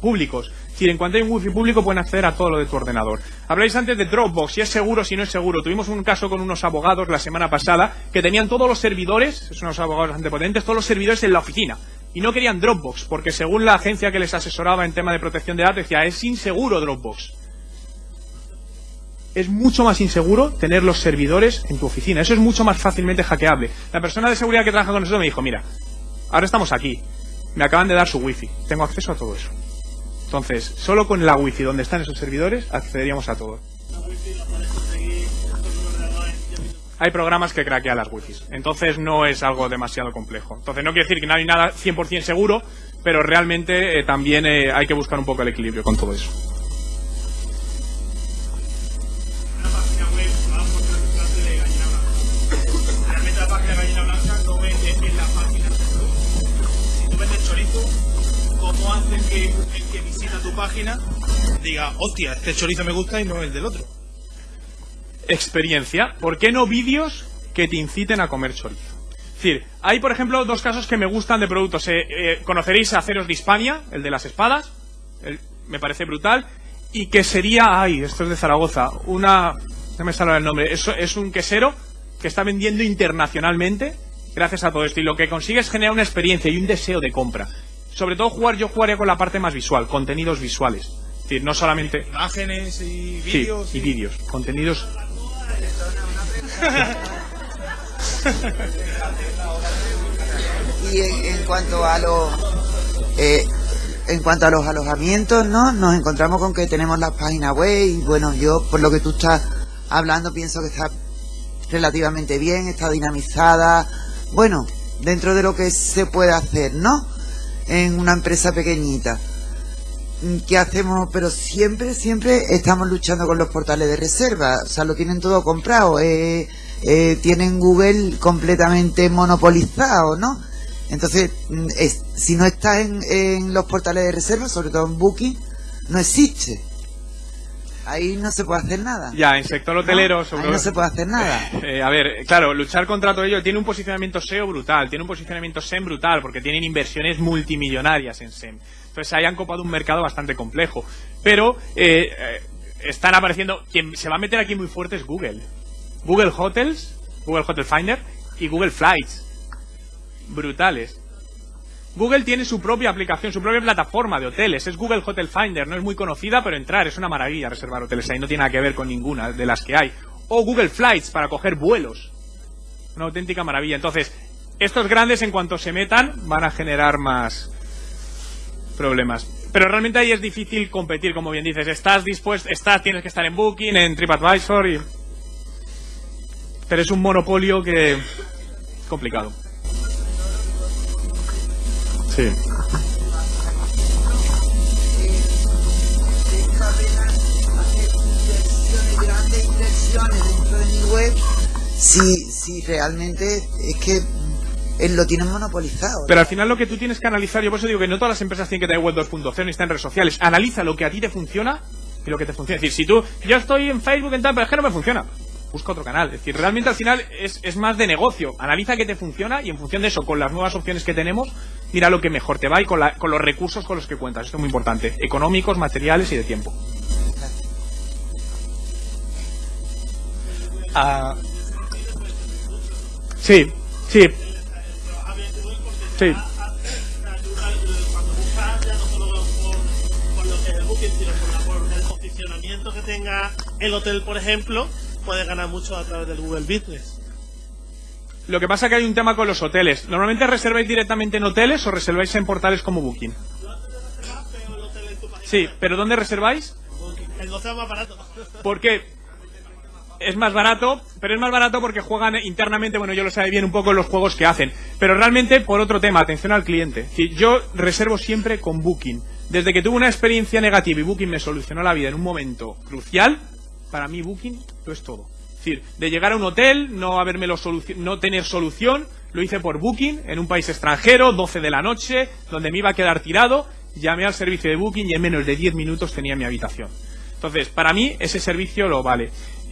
públicos. En cuanto hay un wifi público pueden acceder a todo lo de tu ordenador. Habláis antes de Dropbox, si es seguro, si no es seguro. Tuvimos un caso con unos abogados la semana pasada que tenían todos los servidores, son unos abogados bastante potentes, todos los servidores en la oficina. Y no querían Dropbox, porque según la agencia que les asesoraba en tema de protección de datos, decía, es inseguro Dropbox. Es mucho más inseguro tener los servidores en tu oficina. Eso es mucho más fácilmente hackeable. La persona de seguridad que trabaja con nosotros me dijo, mira, ahora estamos aquí. Me acaban de dar su wifi. Tengo acceso a todo eso. Entonces, solo con la wifi donde están esos servidores accederíamos a todo. Hay programas que craquean las wifis. Entonces no es algo demasiado complejo. Entonces no quiere decir que no hay nada 100% seguro, pero realmente eh, también eh, hay que buscar un poco el equilibrio con todo eso. Diga, hostia, este chorizo me gusta y no el del otro? Experiencia. ¿Por qué no vídeos que te inciten a comer chorizo? Es decir, hay por ejemplo dos casos que me gustan de productos. Eh, eh, conoceréis a Aceros de Hispania, el de las espadas, me parece brutal, y que sería, ay, esto es de Zaragoza, una, no me sale el nombre, es, es un quesero que está vendiendo internacionalmente gracias a todo esto y lo que consigue es generar una experiencia y un deseo de compra. Sobre todo jugar, yo jugaría con la parte más visual, contenidos visuales. Es decir, no solamente... Imágenes y Sí, vídeos. y vídeos, contenidos Y en, en cuanto a los eh, en cuanto a los alojamientos, ¿no? Nos encontramos con que tenemos las páginas web y bueno, yo por lo que tú estás hablando pienso que está relativamente bien, está dinamizada, bueno, dentro de lo que se puede hacer, ¿no? En una empresa pequeñita. Mm, ¿Qué hacemos? Pero siempre, siempre estamos luchando con los portales de reserva. O sea, lo tienen todo comprado. eh, eh, tienen Google completamente monopolizado, ¿no? Entonces, mm, es- si no está en, en los portales de reserva, sobre todo en Booking, no existe. Ahí no se puede hacer nada. Ya, en sector hotelero, ¿No? sobre Ahí no se puede hacer nada. Eh, a ver, claro, luchar contra todo ello tiene un posicionamiento SEO brutal, tiene un posicionamiento SEM brutal, porque tienen inversiones multimillonarias en SEM. Entonces ahí han copado un mercado bastante complejo. Pero eh, eh, están apareciendo. Quien se va a meter aquí muy fuerte es Google. Google Hotels, Google Hotel Finder y Google Flights. Brutales. Google tiene su propia aplicación, su propia plataforma de hoteles. Es Google Hotel Finder. No es muy conocida, pero entrar es una maravilla reservar hoteles ahí. No tiene nada que ver con ninguna de las que hay. O Google Flights para coger vuelos. Una auténtica maravilla. Entonces, estos grandes en cuanto se metan van a generar más problemas. Pero realmente ahí es difícil competir, como bien dices. Estás dispuesto, estás, tienes que estar en Booking, en TripAdvisor y... Pero es un monopolio que... complicado. Sí. inversiones, grandes inversiones dentro de mi web, si, si realmente es que él lo tienen monopolizado. Pero al final lo que tú tienes que analizar, yo por eso digo que no todas las empresas tienen que tener web 2.0 ni están en redes sociales. Analiza lo que a ti te funciona y lo que te funciona. Es decir, si tú, yo estoy en Facebook en tal, pero es que no me funciona. Busca otro canal. Es decir, realmente al final es, es más de negocio. Analiza qué te funciona y en función de eso, con las nuevas opciones que tenemos, mira lo que mejor te va y con, la- con los recursos con los que cuentas. Esto es muy importante. Económicos, materiales y de tiempo. Ah, Sí, sí. Booking, sino por, por el posicionamiento que tenga el hotel, por ejemplo, puedes ganar mucho a través del Google Business. Lo que pasa es que hay un tema con los hoteles. ¿Normalmente reserváis directamente en hoteles o reserváis en portales como Booking? Sí, pero ¿dónde reserváis? El hotel más barato. ¿Por qué? Es más barato, pero es más barato porque juegan internamente, bueno, yo lo sabe bien un poco los juegos que hacen. Pero realmente, por otro tema, atención al cliente. Yo reservo siempre con Booking. Desde que tuve una experiencia negativa y Booking me solucionó la vida en un momento crucial, para mí Booking lo es todo. Es decir, de llegar a un hotel, no habérmelo no tener solución, lo hice por Booking, en un país extranjero, 12 de la noche, donde me iba a quedar tirado, llamé al servicio de Booking y en menos de 10 minutos tenía mi habitación. Entonces, para mí, ese servicio lo vale.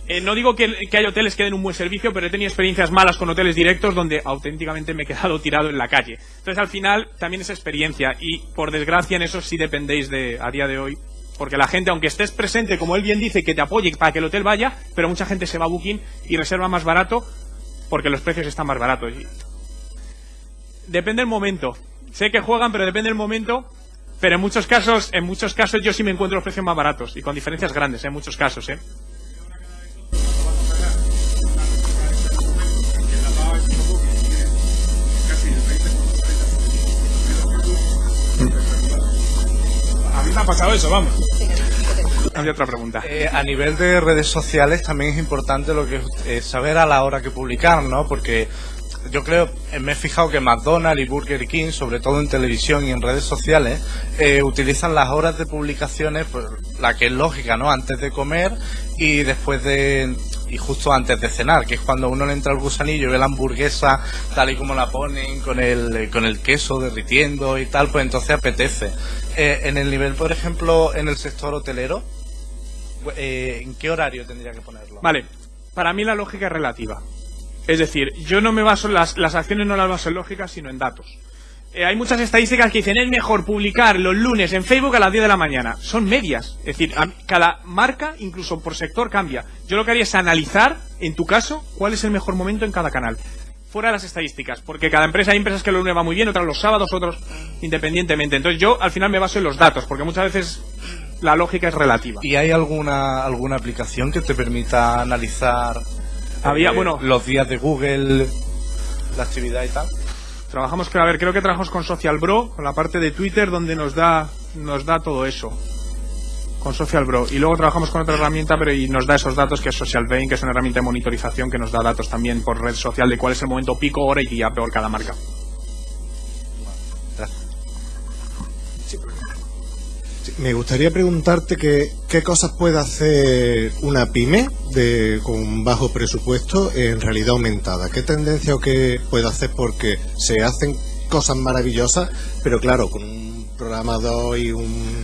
Eh, no digo que, hay hoteles que den un buen servicio, pero he tenido experiencias malas con hoteles directos donde auténticamente me he quedado tirado en la calle. Entonces, al final, también es experiencia. Y, por desgracia, en eso sí dependéis de, a día de hoy. Porque la gente, aunque estés presente, como él bien dice, que te apoye para que el hotel vaya, pero mucha gente se va a Booking y reserva más barato porque los precios están más baratos. Depende del momento. Sé que juegan, pero depende del momento. Pero en muchos casos, en muchos casos yo sí me encuentro los precios más baratos y con diferencias grandes, en muchos casos, ¿eh? Ha pasado eso, vamos. Había otra pregunta. Eh, a nivel de redes sociales también es importante lo que es eh, saber a la hora que publicar, ¿no? Porque yo creo, eh, me he fijado que McDonald's y Burger King, sobre todo en televisión y en redes sociales, eh, utilizan las horas de publicaciones, pues, la que es lógica, ¿no? Antes de comer y después de y justo antes de cenar, que es cuando uno le entra el gusanillo y ve la hamburguesa tal y como la ponen, con el, con el queso derritiendo y tal, pues entonces apetece. Eh, en el nivel, por ejemplo, en el sector hotelero, eh, ¿en qué horario tendría que ponerlo? Vale, para mí la lógica es relativa. Es decir, yo no me baso, las, las acciones no las baso en lógica, sino en datos. Eh, hay muchas estadísticas que dicen es mejor publicar los lunes en Facebook a las 10 de la mañana. Son medias. Es decir, a- cada marca, incluso por sector, cambia. Yo lo que haría es analizar, en tu caso, cuál es el mejor momento en cada canal. Fuera de las estadísticas, porque cada empresa, hay empresas que los lunes va muy bien, otras los sábados, otros independientemente. Entonces yo al final me baso en los datos, porque muchas veces la lógica es relativa. ¿Y hay alguna alguna aplicación que te permita analizar Había, eh, bueno- los días de Google, la actividad y tal? Trabajamos, a ver, creo que trabajamos con Social Bro, con la parte de Twitter donde nos da, nos da todo eso. Con Social Bro. Y luego trabajamos con otra herramienta, pero y nos da esos datos que es Social Vein, que es una herramienta de monitorización que nos da datos también por red social de cuál es el momento pico, hora y día por cada marca. Me gustaría preguntarte que, qué cosas puede hacer una pyme de, con bajo presupuesto en realidad aumentada. ¿Qué tendencia o qué puede hacer? Porque se hacen cosas maravillosas, pero claro, con un programador y un-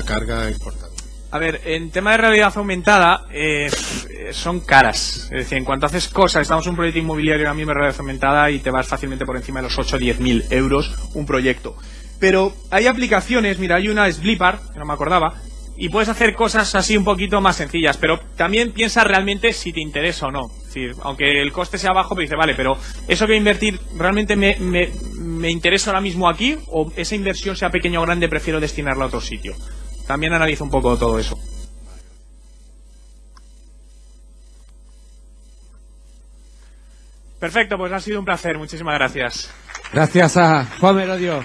carga importante. A ver, en tema de realidad aumentada, eh, son caras. Es decir, en cuanto haces cosas, estamos en un proyecto inmobiliario ahora mismo en realidad aumentada y te vas fácilmente por encima de los 8 o 10 mil euros un proyecto. Pero hay aplicaciones, mira, hay una Sblipar, que no me acordaba, y puedes hacer cosas así un poquito más sencillas, pero también piensa realmente si te interesa o no. Es decir, aunque el coste sea bajo, pero dice, vale, pero eso que invertir, ¿realmente me, me, me interesa ahora mismo aquí? ¿O esa inversión sea pequeña o grande, prefiero destinarla a otro sitio? También analiza un poco todo eso. Perfecto, pues ha sido un placer. Muchísimas gracias. Gracias a Juan Merodio.